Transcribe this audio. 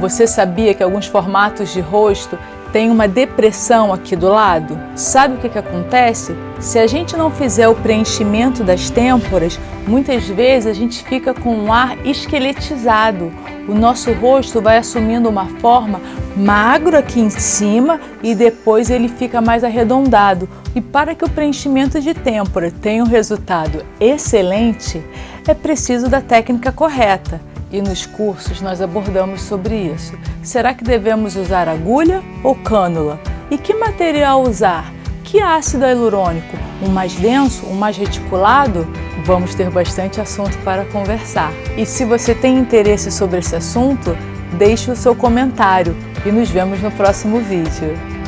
Você sabia que alguns formatos de rosto têm uma depressão aqui do lado? Sabe o que, que acontece? Se a gente não fizer o preenchimento das têmporas, muitas vezes a gente fica com um ar esqueletizado. O nosso rosto vai assumindo uma forma magro aqui em cima e depois ele fica mais arredondado. E para que o preenchimento de têmpora tenha um resultado excelente, é preciso da técnica correta e nos cursos nós abordamos sobre isso. Será que devemos usar agulha ou cânula? E que material usar? Que ácido hialurônico? Um mais denso, um mais reticulado? Vamos ter bastante assunto para conversar. E se você tem interesse sobre esse assunto, deixe o seu comentário e nos vemos no próximo vídeo.